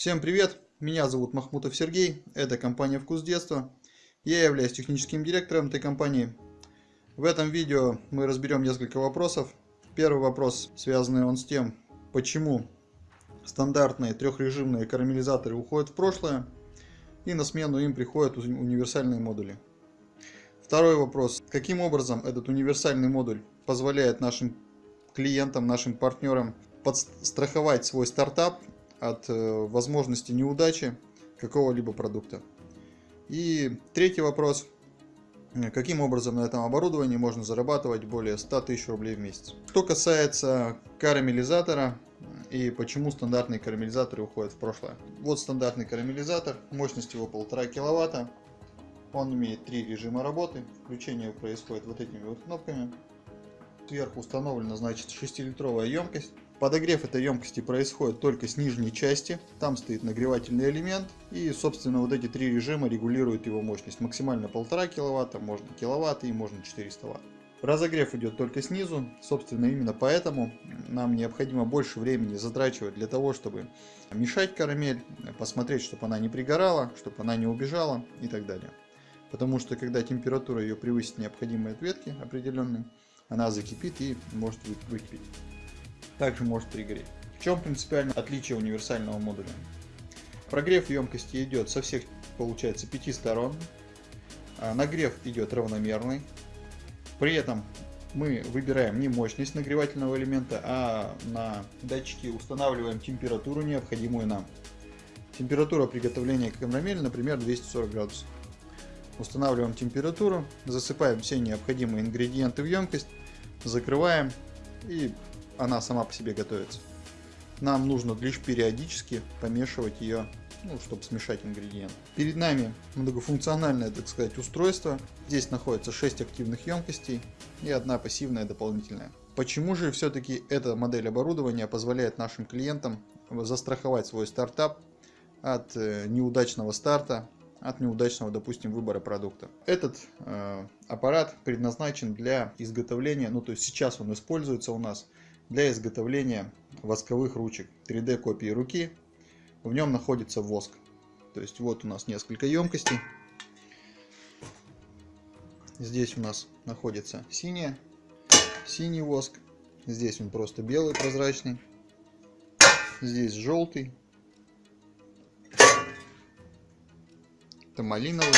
Всем привет! Меня зовут Махмутов Сергей, это компания Вкус Детства. Я являюсь техническим директором этой компании. В этом видео мы разберем несколько вопросов. Первый вопрос, связанный он с тем, почему стандартные трехрежимные карамелизаторы уходят в прошлое, и на смену им приходят универсальные модули. Второй вопрос, каким образом этот универсальный модуль позволяет нашим клиентам, нашим партнерам подстраховать свой стартап от э, возможности неудачи какого-либо продукта. И третий вопрос. Каким образом на этом оборудовании можно зарабатывать более 100 тысяч рублей в месяц? Что касается карамелизатора и почему стандартные карамелизаторы уходят в прошлое. Вот стандартный карамелизатор, мощность его 1,5 киловатта. Он имеет три режима работы. Включение происходит вот этими вот кнопками. Сверху установлена значит 6-литровая емкость. Подогрев этой емкости происходит только с нижней части, там стоит нагревательный элемент и собственно вот эти три режима регулируют его мощность. Максимально 1,5 киловатта, можно киловатт и можно 400 ватт. Разогрев идет только снизу, собственно именно поэтому нам необходимо больше времени затрачивать для того, чтобы мешать карамель, посмотреть, чтобы она не пригорала, чтобы она не убежала и так далее. Потому что когда температура ее превысит необходимые ответки определенные, она закипит и может выкипеть также может пригореть. В чем принципиальное отличие универсального модуля? Прогрев емкости идет со всех, получается, пяти сторон. А нагрев идет равномерный. При этом мы выбираем не мощность нагревательного элемента, а на датчике устанавливаем температуру, необходимую нам. Температура приготовления карамели, например, 240 градусов. Устанавливаем температуру, засыпаем все необходимые ингредиенты в емкость, закрываем и она сама по себе готовится. Нам нужно лишь периодически помешивать ее, ну, чтобы смешать ингредиенты. Перед нами многофункциональное, так сказать, устройство. Здесь находится 6 активных емкостей и одна пассивная дополнительная. Почему же все-таки эта модель оборудования позволяет нашим клиентам застраховать свой стартап от э, неудачного старта, от неудачного, допустим, выбора продукта. Этот э, аппарат предназначен для изготовления, ну то есть сейчас он используется у нас для изготовления восковых ручек 3D копии руки. В нем находится воск. То есть вот у нас несколько емкостей. Здесь у нас находится синяя, синий воск. Здесь он просто белый, прозрачный. Здесь желтый. Это малиновый.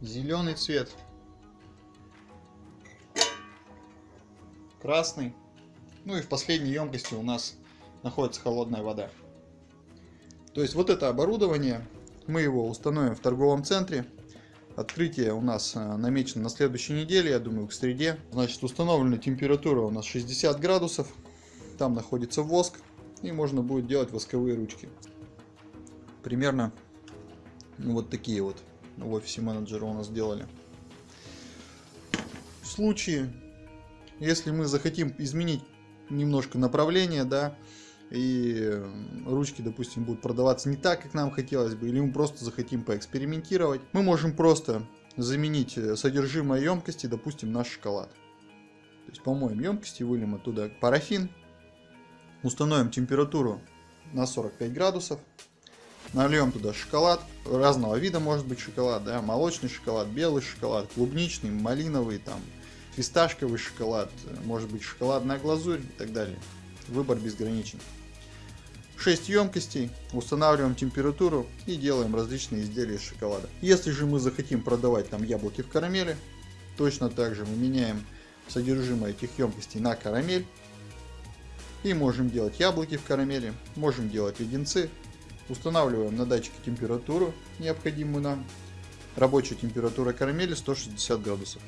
Зеленый цвет. Красный. Ну и в последней емкости у нас находится холодная вода. То есть вот это оборудование, мы его установим в торговом центре. Открытие у нас э, намечено на следующей неделе, я думаю, к среде. Значит, установлена температура у нас 60 градусов. Там находится воск. И можно будет делать восковые ручки. Примерно вот такие вот в офисе менеджера у нас сделали. В случае, если мы захотим изменить немножко направление, да, и ручки, допустим, будут продаваться не так, как нам хотелось бы, или мы просто захотим поэкспериментировать, мы можем просто заменить э, содержимое емкости, допустим, на шоколад. То есть помоем емкости, выльем оттуда парафин, установим температуру на 45 градусов, нальем туда шоколад, разного вида может быть шоколад, да, молочный шоколад, белый шоколад, клубничный, малиновый, там, фисташковый шоколад, может быть шоколадная глазурь и так далее. Выбор безграничен. 6 емкостей, устанавливаем температуру и делаем различные изделия из шоколада. Если же мы захотим продавать там яблоки в карамели, точно так же мы меняем содержимое этих емкостей на карамель. И можем делать яблоки в карамели, можем делать леденцы. Устанавливаем на датчике температуру, необходимую нам. Рабочая температура карамели 160 градусов.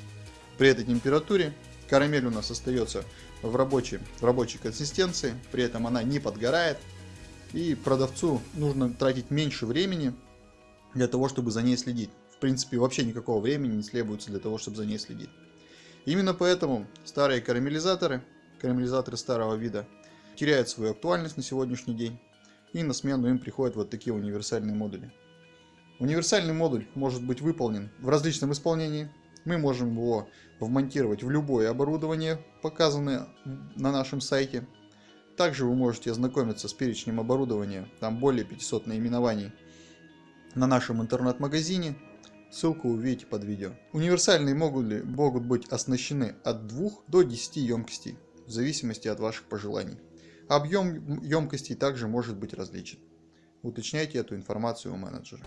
При этой температуре карамель у нас остается в рабочей, в рабочей консистенции, при этом она не подгорает. И продавцу нужно тратить меньше времени для того, чтобы за ней следить. В принципе, вообще никакого времени не требуется для того, чтобы за ней следить. Именно поэтому старые карамелизаторы, карамелизаторы старого вида, теряют свою актуальность на сегодняшний день. И на смену им приходят вот такие универсальные модули. Универсальный модуль может быть выполнен в различном исполнении, мы можем его вмонтировать в любое оборудование, показанное на нашем сайте. Также вы можете ознакомиться с перечнем оборудования, там более 500 наименований на нашем интернет-магазине. Ссылку увидите под видео. Универсальные модули могут быть оснащены от 2 до 10 емкостей, в зависимости от ваших пожеланий. Объем емкостей также может быть различен. Уточняйте эту информацию у менеджера.